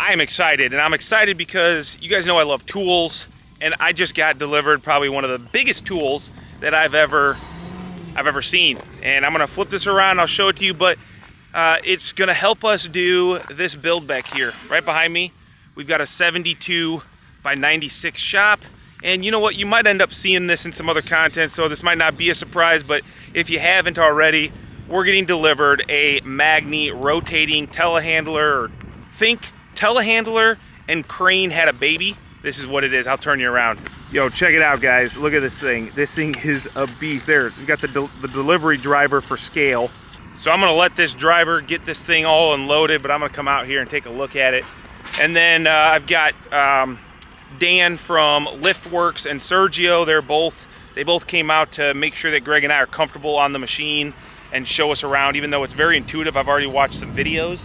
I am excited, and I'm excited because you guys know I love tools, and I just got delivered probably one of the biggest tools that I've ever I've ever seen. And I'm gonna flip this around, I'll show it to you, but uh, it's gonna help us do this build back here. Right behind me, we've got a 72 by 96 shop. And you know what, you might end up seeing this in some other content, so this might not be a surprise, but if you haven't already, we're getting delivered a Magni rotating telehandler, think telehandler and crane had a baby. This is what it is, I'll turn you around. Yo, check it out guys, look at this thing. This thing is a beast. There, we got the, the delivery driver for scale. So I'm gonna let this driver get this thing all unloaded, but I'm gonna come out here and take a look at it. And then uh, I've got um, Dan from Liftworks and Sergio. They're both they both came out to make sure that Greg and I are comfortable on the machine and show us around. Even though it's very intuitive, I've already watched some videos,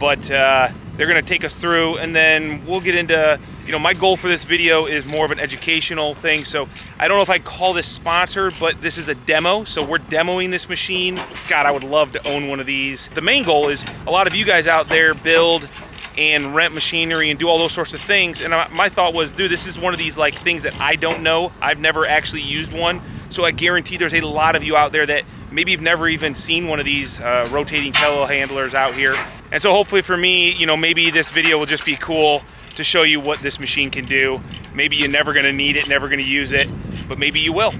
but uh, they're going to take us through, and then we'll get into. You know, my goal for this video is more of an educational thing. So I don't know if I call this sponsored, but this is a demo. So we're demoing this machine. God, I would love to own one of these. The main goal is a lot of you guys out there build and rent machinery and do all those sorts of things. And my thought was, dude, this is one of these like things that I don't know. I've never actually used one. So I guarantee there's a lot of you out there that maybe you've never even seen one of these uh, rotating telehandlers out here. And so hopefully for me, you know, maybe this video will just be cool to show you what this machine can do. Maybe you're never gonna need it, never gonna use it, but maybe you will.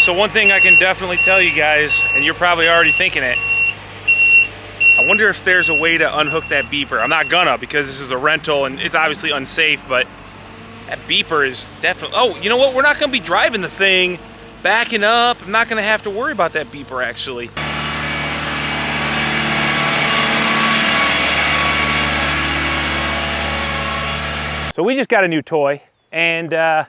So one thing I can definitely tell you guys, and you're probably already thinking it, I wonder if there's a way to unhook that beeper. I'm not gonna because this is a rental and it's obviously unsafe, but that beeper is definitely, oh, you know what? We're not gonna be driving the thing, backing up. I'm not gonna have to worry about that beeper actually. So we just got a new toy and uh,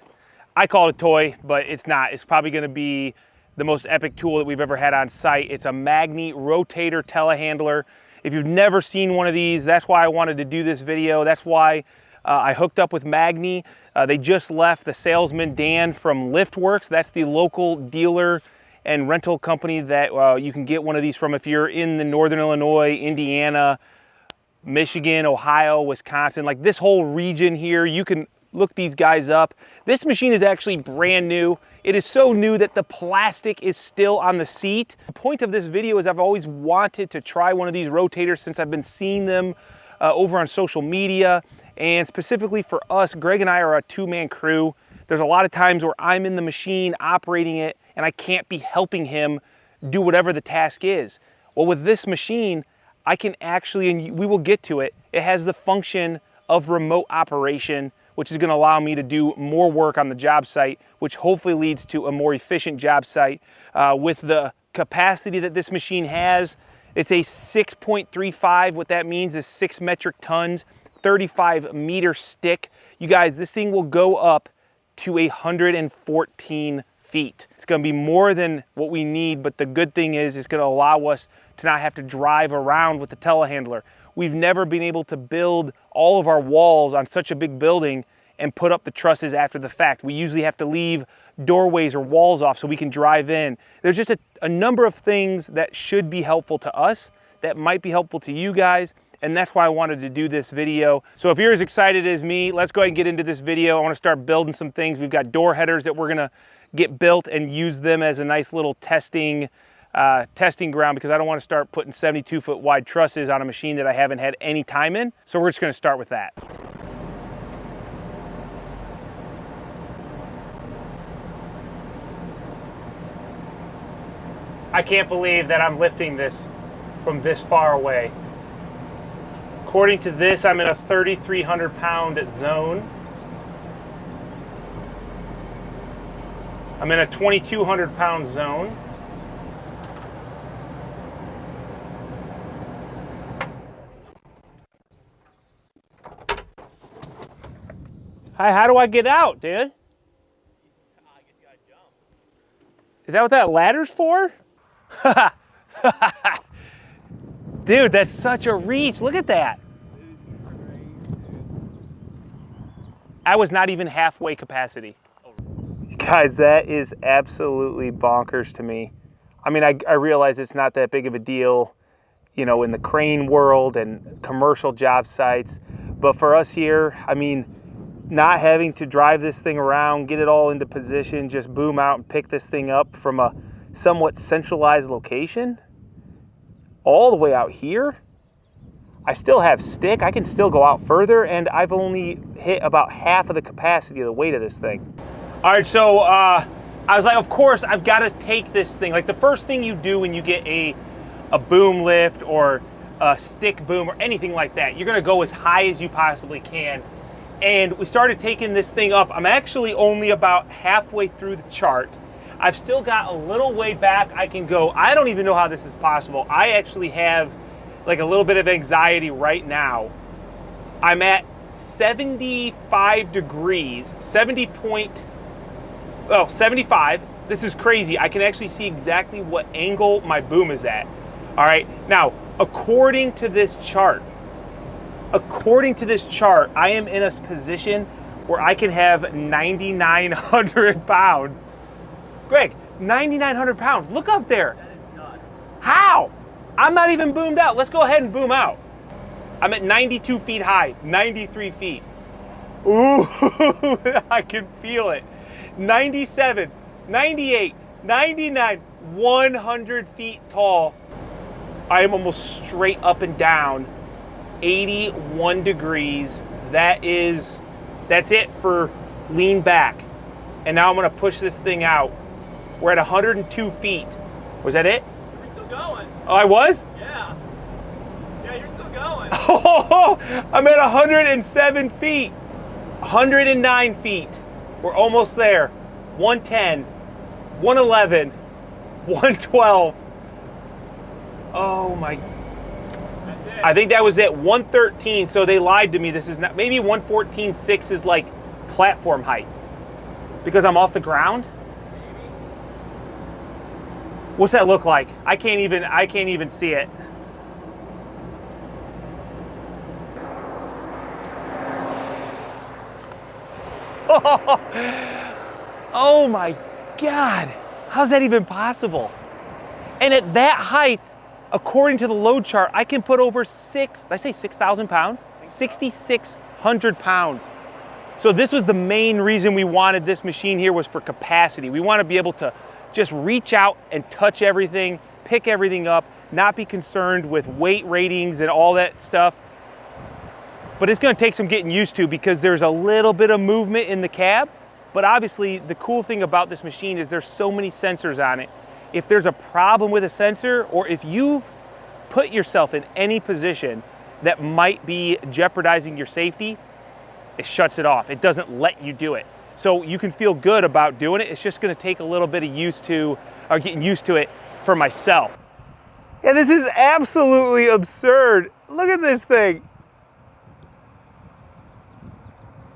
I call it a toy, but it's not. It's probably gonna be the most epic tool that we've ever had on site. It's a Magni rotator telehandler. If you've never seen one of these, that's why I wanted to do this video. That's why uh, I hooked up with Magni. Uh, they just left the salesman Dan from Liftworks. That's the local dealer and rental company that uh, you can get one of these from if you're in the Northern Illinois, Indiana, Michigan, Ohio, Wisconsin, like this whole region here, you can look these guys up. This machine is actually brand new. It is so new that the plastic is still on the seat. The point of this video is I've always wanted to try one of these rotators since I've been seeing them uh, over on social media. And specifically for us, Greg and I are a two-man crew. There's a lot of times where I'm in the machine operating it and I can't be helping him do whatever the task is. Well, with this machine, I can actually, and we will get to it, it has the function of remote operation which is gonna allow me to do more work on the job site, which hopefully leads to a more efficient job site. Uh, with the capacity that this machine has, it's a 6.35. What that means is six metric tons, 35 meter stick. You guys, this thing will go up to 114 feet. It's gonna be more than what we need, but the good thing is it's gonna allow us to not have to drive around with the telehandler. We've never been able to build all of our walls on such a big building and put up the trusses after the fact. We usually have to leave doorways or walls off so we can drive in. There's just a, a number of things that should be helpful to us that might be helpful to you guys and that's why I wanted to do this video. So if you're as excited as me, let's go ahead and get into this video. I wanna start building some things. We've got door headers that we're gonna get built and use them as a nice little testing uh, testing ground because I don't want to start putting 72 foot wide trusses on a machine that I haven't had any time in. So we're just to start with that. I can't believe that I'm lifting this from this far away. According to this, I'm in a 3,300 pound zone. I'm in a 2,200 pound zone. Hi, how do I get out, dude? Is that what that ladder's for? dude, that's such a reach. Look at that. I was not even halfway capacity. Guys, that is absolutely bonkers to me. I mean, I, I realize it's not that big of a deal you know, in the crane world and commercial job sites. But for us here, I mean, not having to drive this thing around, get it all into position, just boom out and pick this thing up from a somewhat centralized location, all the way out here, I still have stick, I can still go out further, and I've only hit about half of the capacity of the weight of this thing. All right, so uh, I was like, of course, I've got to take this thing. Like the first thing you do when you get a, a boom lift or a stick boom or anything like that, you're gonna go as high as you possibly can. And we started taking this thing up. I'm actually only about halfway through the chart. I've still got a little way back I can go. I don't even know how this is possible. I actually have like a little bit of anxiety right now. I'm at 75 degrees, 70 point, oh, 75. This is crazy. I can actually see exactly what angle my boom is at. All right, now, according to this chart, according to this chart, I am in a position where I can have 9,900 pounds. Greg, 9,900 pounds. Look up there. How? I'm not even boomed out. Let's go ahead and boom out. I'm at 92 feet high, 93 feet. Ooh, I can feel it. 97, 98, 99, 100 feet tall. I am almost straight up and down, 81 degrees. That is, that's it for lean back. And now I'm gonna push this thing out. We're at 102 feet. Was that it? We're still going. Oh, I was? Yeah. Yeah, you're still going. Oh, I'm at 107 feet. 109 feet. We're almost there. 110, 111, 112. Oh my. That's it. I think that was it. 113. So they lied to me. This is not, maybe 114.6 is like platform height because I'm off the ground. What's that look like? I can't even I can't even see it. Oh my God. How's that even possible? And at that height, according to the load chart, I can put over six, did I say 6,000 pounds? 6,600 pounds. So this was the main reason we wanted this machine here was for capacity. We want to be able to just reach out and touch everything, pick everything up, not be concerned with weight ratings and all that stuff. But it's going to take some getting used to because there's a little bit of movement in the cab. But obviously the cool thing about this machine is there's so many sensors on it. If there's a problem with a sensor or if you've put yourself in any position that might be jeopardizing your safety, it shuts it off. It doesn't let you do it. So you can feel good about doing it. It's just gonna take a little bit of used to, or getting used to it for myself. Yeah, this is absolutely absurd. Look at this thing.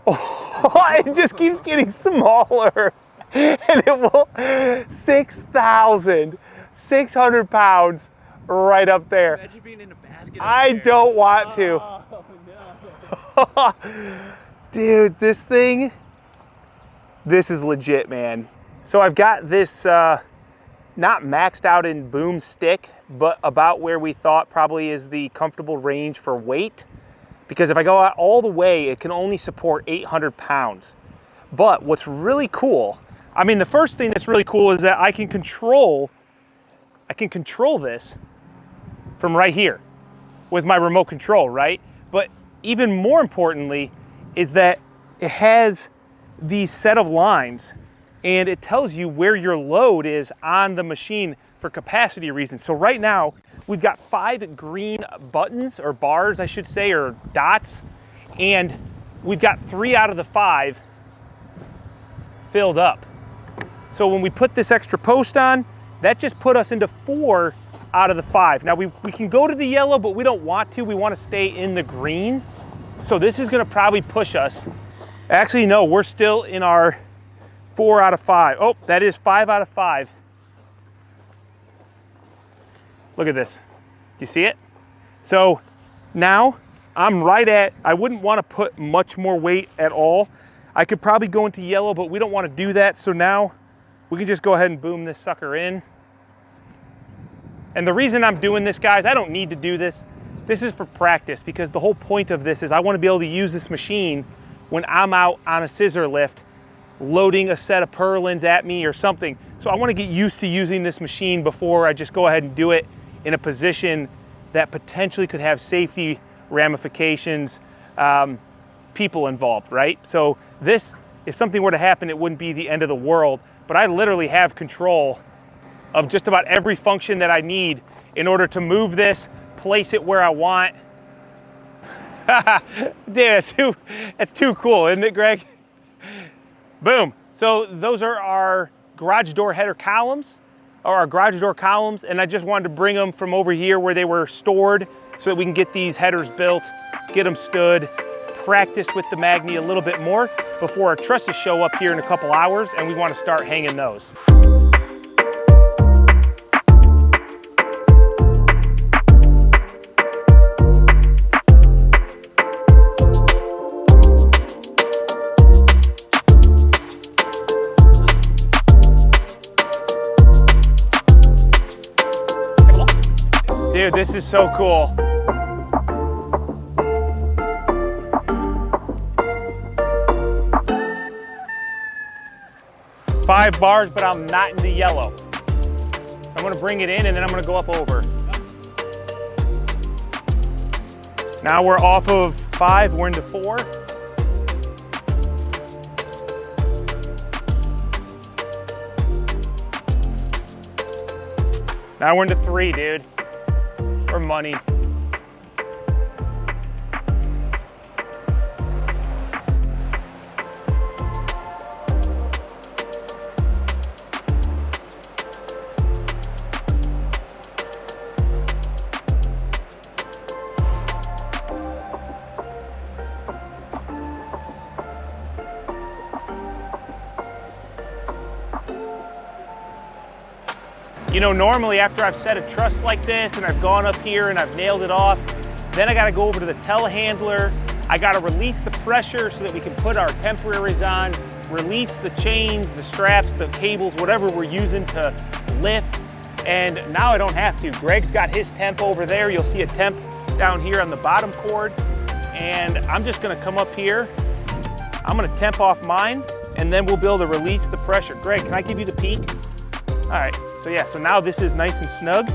Oh, it just keeps getting smaller. And it will, 6,600 pounds right up there. Imagine being in a basket. up I there. don't want to. Oh, no. Dude, this thing, this is legit, man. So I've got this uh, not maxed out in boom stick, but about where we thought probably is the comfortable range for weight. Because if I go out all the way, it can only support 800 pounds. But what's really cool, I mean, the first thing that's really cool is that I can control, I can control this from right here with my remote control, right? But even more importantly is that it has these set of lines and it tells you where your load is on the machine for capacity reasons. So right now, we've got five green buttons or bars, I should say, or dots, and we've got three out of the five filled up. So when we put this extra post on, that just put us into four out of the five. Now we, we can go to the yellow, but we don't want to. We want to stay in the green. So this is gonna probably push us. Actually, no, we're still in our four out of five. Oh, that is five out of five. Look at this. You see it? So now I'm right at, I wouldn't want to put much more weight at all. I could probably go into yellow, but we don't want to do that. So now we can just go ahead and boom this sucker in. And the reason I'm doing this, guys, I don't need to do this. This is for practice because the whole point of this is I want to be able to use this machine when I'm out on a scissor lift loading a set of purlins at me or something. So I want to get used to using this machine before I just go ahead and do it in a position that potentially could have safety ramifications, um, people involved, right? So this, if something were to happen, it wouldn't be the end of the world, but I literally have control of just about every function that I need in order to move this, place it where I want. Dude, that's too, that's too cool, isn't it, Greg? Boom. So those are our garage door header columns, or our garage door columns, and I just wanted to bring them from over here where they were stored so that we can get these headers built, get them stood, practice with the Magni a little bit more before our trusses show up here in a couple hours and we want to start hanging those. Dude, this is so cool. Five bars, but I'm not in the yellow. I'm gonna bring it in and then I'm gonna go up over. Now we're off of five, we're into four. Now we're into three, dude or money. Know, normally after I've set a truss like this and I've gone up here and I've nailed it off, then I gotta go over to the telehandler. I gotta release the pressure so that we can put our temporaries on, release the chains, the straps, the cables, whatever we're using to lift. And now I don't have to. Greg's got his temp over there. You'll see a temp down here on the bottom chord. And I'm just gonna come up here. I'm gonna temp off mine and then we'll be able to release the pressure. Greg, can I give you the peak? All right, so yeah, so now this is nice and snug.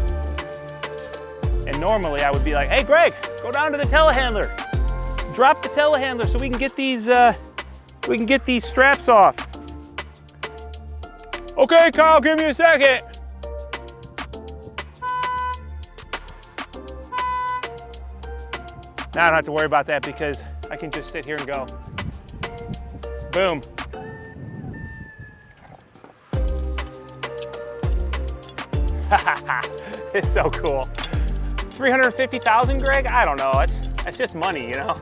And normally I would be like, hey Greg, go down to the telehandler. Drop the telehandler so we can get these, uh, we can get these straps off. Okay, Kyle, give me a second. Now I don't have to worry about that because I can just sit here and go. Boom. it's so cool. 350,000, Greg? I don't know. It's, it's just money, you know?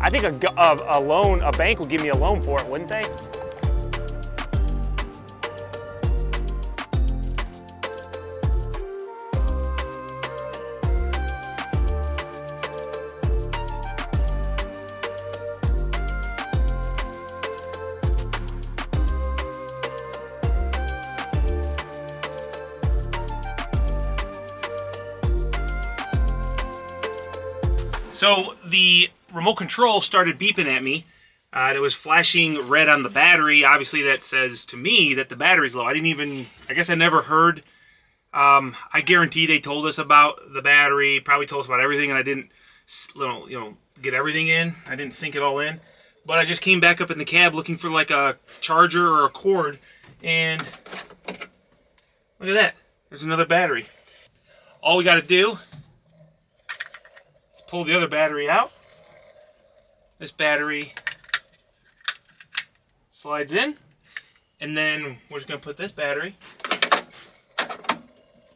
I think a, a, a loan, a bank would give me a loan for it, wouldn't they? Remote control started beeping at me. Uh, it was flashing red on the battery. Obviously, that says to me that the battery's low. I didn't even, I guess I never heard. Um, I guarantee they told us about the battery, probably told us about everything, and I didn't, you know, get everything in. I didn't sink it all in. But I just came back up in the cab looking for like a charger or a cord, and look at that. There's another battery. All we got to do is pull the other battery out. This battery slides in. And then we're just going to put this battery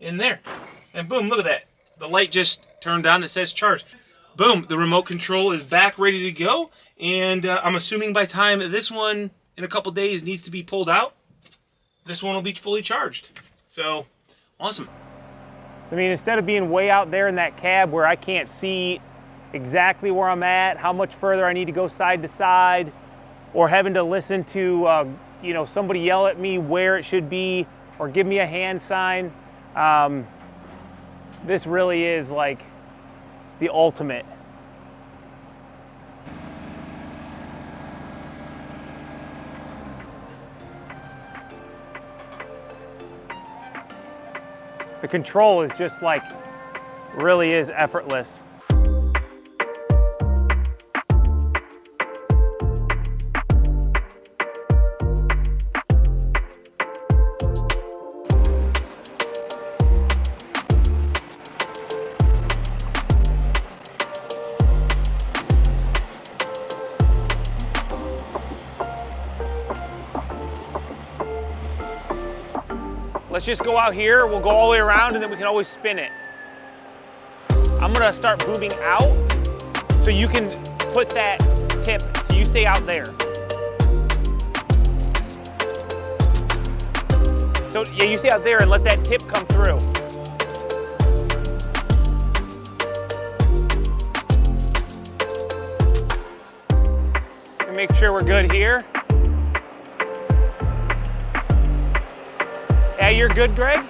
in there. And boom, look at that. The light just turned on that says charged. Boom, the remote control is back ready to go. And uh, I'm assuming by time this one in a couple days needs to be pulled out, this one will be fully charged. So, awesome. So, I mean, instead of being way out there in that cab where I can't see exactly where I'm at, how much further I need to go side to side, or having to listen to, uh, you know, somebody yell at me where it should be, or give me a hand sign. Um, This really is like the ultimate. The control is just like, really is effortless. Let's just go out here, we'll go all the way around and then we can always spin it. I'm gonna start booming out so you can put that tip, so you stay out there. So yeah, you stay out there and let that tip come through. And make sure we're good here. You're good, Greg?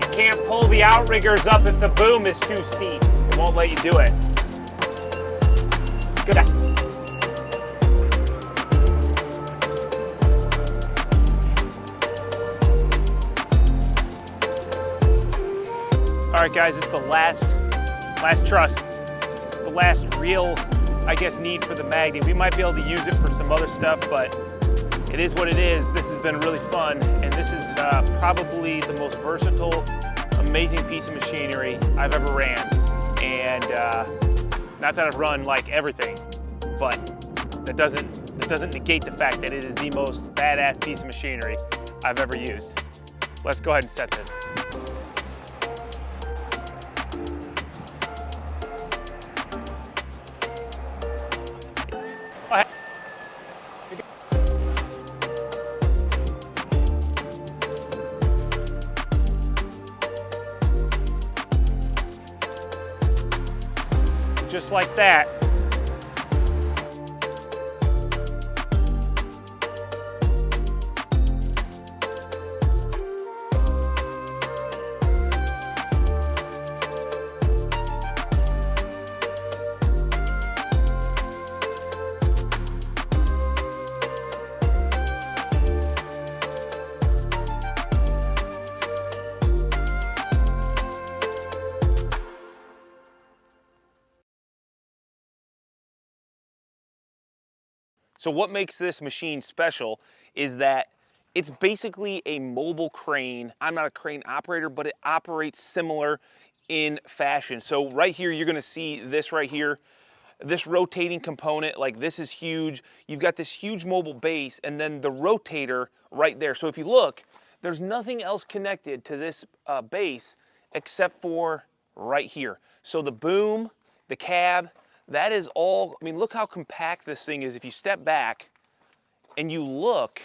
You can't pull the outriggers up if the boom is too steep. It won't let you do it. Good. All right, guys, it's the last, last truss, the last real, I guess, need for the Magni. We might be able to use it for some other stuff, but it is what it is. This has been really fun, and this is uh, probably the most versatile, amazing piece of machinery I've ever ran. And uh, not that I've run like everything, but that doesn't that doesn't negate the fact that it is the most badass piece of machinery I've ever used. Let's go ahead and set this. Just like that. So what makes this machine special is that it's basically a mobile crane. I'm not a crane operator, but it operates similar in fashion. So right here, you're gonna see this right here, this rotating component, like this is huge. You've got this huge mobile base and then the rotator right there. So if you look, there's nothing else connected to this uh, base except for right here. So the boom, the cab, that is all, I mean, look how compact this thing is. If you step back and you look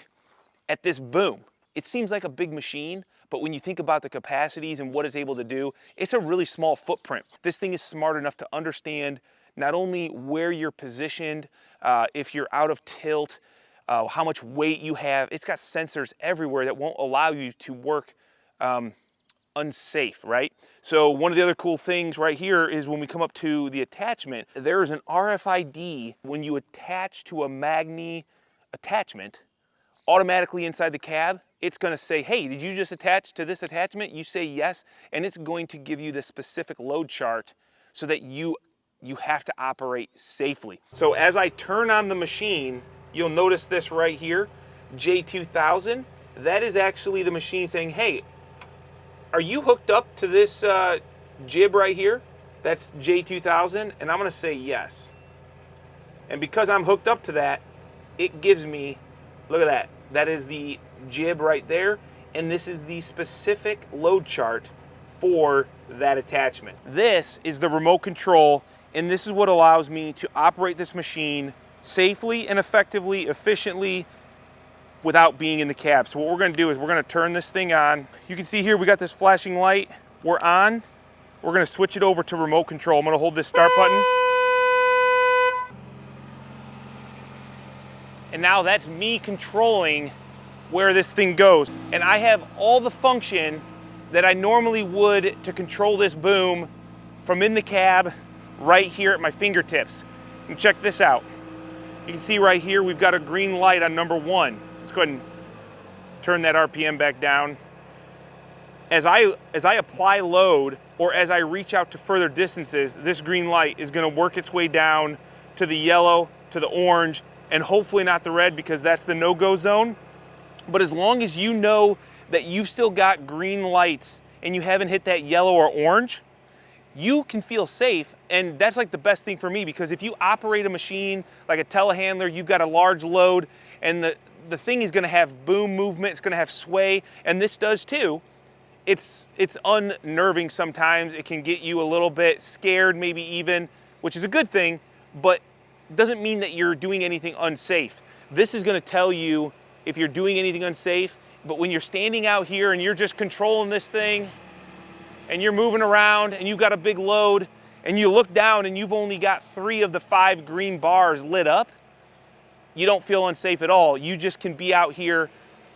at this boom, it seems like a big machine, but when you think about the capacities and what it's able to do, it's a really small footprint. This thing is smart enough to understand not only where you're positioned, uh, if you're out of tilt, uh, how much weight you have. It's got sensors everywhere that won't allow you to work um, unsafe, right? So one of the other cool things right here is when we come up to the attachment, there is an RFID when you attach to a Magni attachment, automatically inside the cab, it's gonna say, hey, did you just attach to this attachment? You say yes, and it's going to give you the specific load chart so that you, you have to operate safely. So as I turn on the machine, you'll notice this right here, J2000, that is actually the machine saying, hey, are you hooked up to this uh, jib right here? That's J2000, and I'm gonna say yes. And because I'm hooked up to that, it gives me, look at that, that is the jib right there, and this is the specific load chart for that attachment. This is the remote control, and this is what allows me to operate this machine safely and effectively, efficiently, without being in the cab. So what we're gonna do is we're gonna turn this thing on. You can see here we got this flashing light. We're on. We're gonna switch it over to remote control. I'm gonna hold this start button. And now that's me controlling where this thing goes. And I have all the function that I normally would to control this boom from in the cab right here at my fingertips. And check this out. You can see right here, we've got a green light on number one. And turn that RPM back down. As I, as I apply load or as I reach out to further distances, this green light is gonna work its way down to the yellow, to the orange, and hopefully not the red because that's the no-go zone. But as long as you know that you've still got green lights and you haven't hit that yellow or orange, you can feel safe. And that's like the best thing for me because if you operate a machine like a telehandler, you've got a large load and the, the thing is gonna have boom movement, it's gonna have sway, and this does too. It's, it's unnerving sometimes. It can get you a little bit scared, maybe even, which is a good thing, but doesn't mean that you're doing anything unsafe. This is gonna tell you if you're doing anything unsafe, but when you're standing out here and you're just controlling this thing, and you're moving around and you've got a big load and you look down and you've only got three of the five green bars lit up, you don't feel unsafe at all. You just can be out here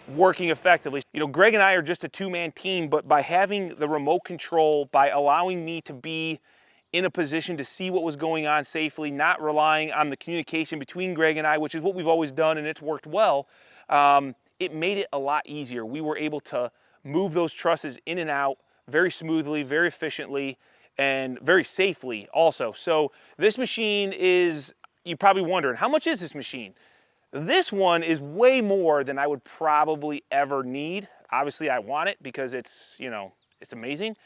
working effectively. You know, Greg and I are just a two-man team, but by having the remote control, by allowing me to be in a position to see what was going on safely, not relying on the communication between Greg and I, which is what we've always done and it's worked well, um, it made it a lot easier. We were able to move those trusses in and out very smoothly, very efficiently, and very safely also. So this machine is, you're probably wondering, how much is this machine? This one is way more than I would probably ever need. Obviously I want it because it's, you know, it's amazing,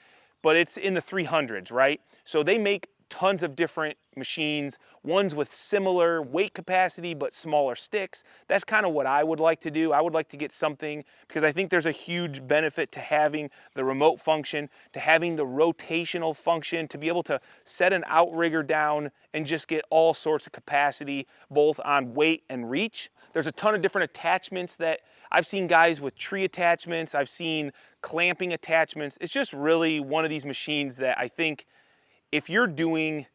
but it's in the 300s, right? So they make tons of different machines, ones with similar weight capacity but smaller sticks. That's kind of what I would like to do. I would like to get something because I think there's a huge benefit to having the remote function, to having the rotational function, to be able to set an outrigger down and just get all sorts of capacity both on weight and reach. There's a ton of different attachments that I've seen guys with tree attachments, I've seen clamping attachments. It's just really one of these machines that I think if you're doing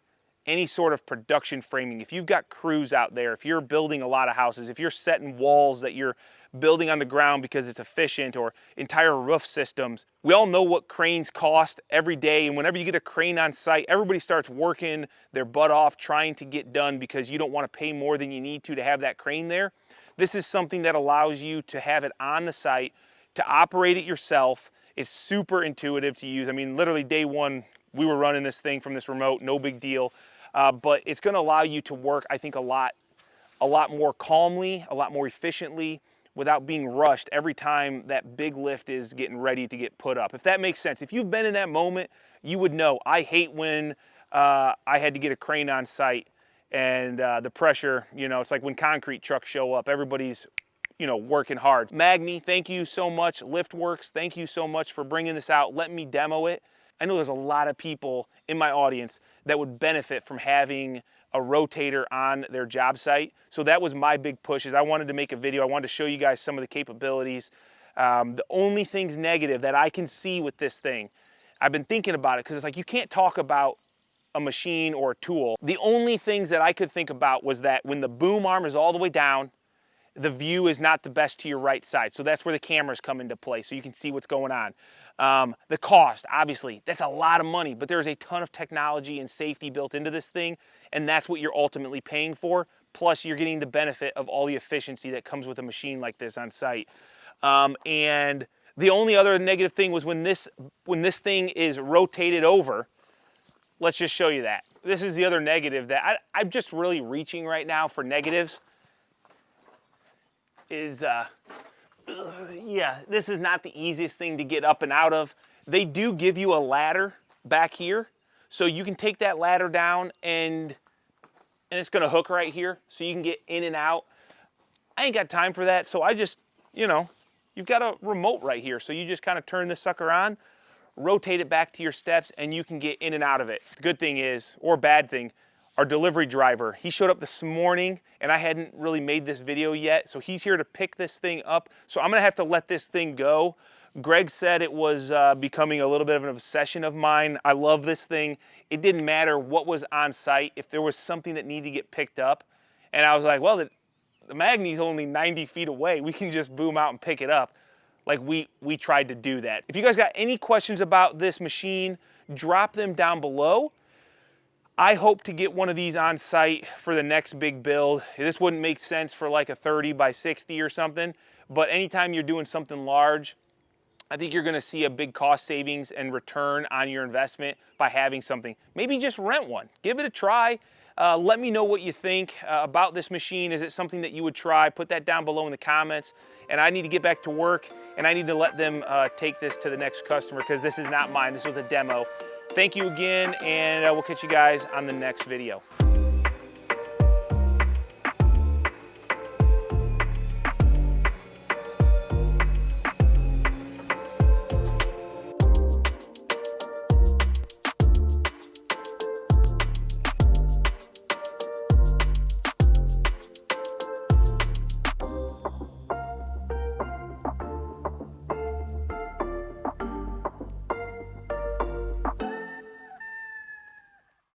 any sort of production framing, if you've got crews out there, if you're building a lot of houses, if you're setting walls that you're building on the ground because it's efficient or entire roof systems, we all know what cranes cost every day. And whenever you get a crane on site, everybody starts working their butt off trying to get done because you don't want to pay more than you need to to have that crane there. This is something that allows you to have it on the site, to operate it yourself. It's super intuitive to use. I mean, literally day one, we were running this thing from this remote, no big deal. Uh, but it's gonna allow you to work, I think, a lot, a lot more calmly, a lot more efficiently, without being rushed every time that big lift is getting ready to get put up. If that makes sense. If you've been in that moment, you would know. I hate when uh, I had to get a crane on site and uh, the pressure, you know, it's like when concrete trucks show up, everybody's, you know, working hard. Magni, thank you so much. Liftworks, thank you so much for bringing this out. Let me demo it. I know there's a lot of people in my audience that would benefit from having a rotator on their job site. So that was my big push is I wanted to make a video. I wanted to show you guys some of the capabilities. Um, the only things negative that I can see with this thing, I've been thinking about it because it's like you can't talk about a machine or a tool. The only things that I could think about was that when the boom arm is all the way down, the view is not the best to your right side. So that's where the cameras come into play so you can see what's going on. Um, the cost, obviously, that's a lot of money, but there's a ton of technology and safety built into this thing, and that's what you're ultimately paying for. Plus, you're getting the benefit of all the efficiency that comes with a machine like this on site. Um, and the only other negative thing was when this, when this thing is rotated over, let's just show you that. This is the other negative that I, I'm just really reaching right now for negatives is uh, yeah, this is not the easiest thing to get up and out of. They do give you a ladder back here. So you can take that ladder down and, and it's gonna hook right here so you can get in and out. I ain't got time for that. So I just, you know, you've got a remote right here. So you just kind of turn this sucker on, rotate it back to your steps and you can get in and out of it. The good thing is, or bad thing, our delivery driver. He showed up this morning and I hadn't really made this video yet. So he's here to pick this thing up. So I'm gonna have to let this thing go. Greg said it was uh, becoming a little bit of an obsession of mine. I love this thing. It didn't matter what was on site. If there was something that needed to get picked up, and I was like, well, the, the Magni's only 90 feet away. We can just boom out and pick it up. Like we, we tried to do that. If you guys got any questions about this machine, drop them down below. I hope to get one of these on site for the next big build. This wouldn't make sense for like a 30 by 60 or something, but anytime you're doing something large, I think you're gonna see a big cost savings and return on your investment by having something. Maybe just rent one, give it a try. Uh, let me know what you think uh, about this machine. Is it something that you would try? Put that down below in the comments. And I need to get back to work and I need to let them uh, take this to the next customer because this is not mine. This was a demo. Thank you again, and uh, we'll catch you guys on the next video.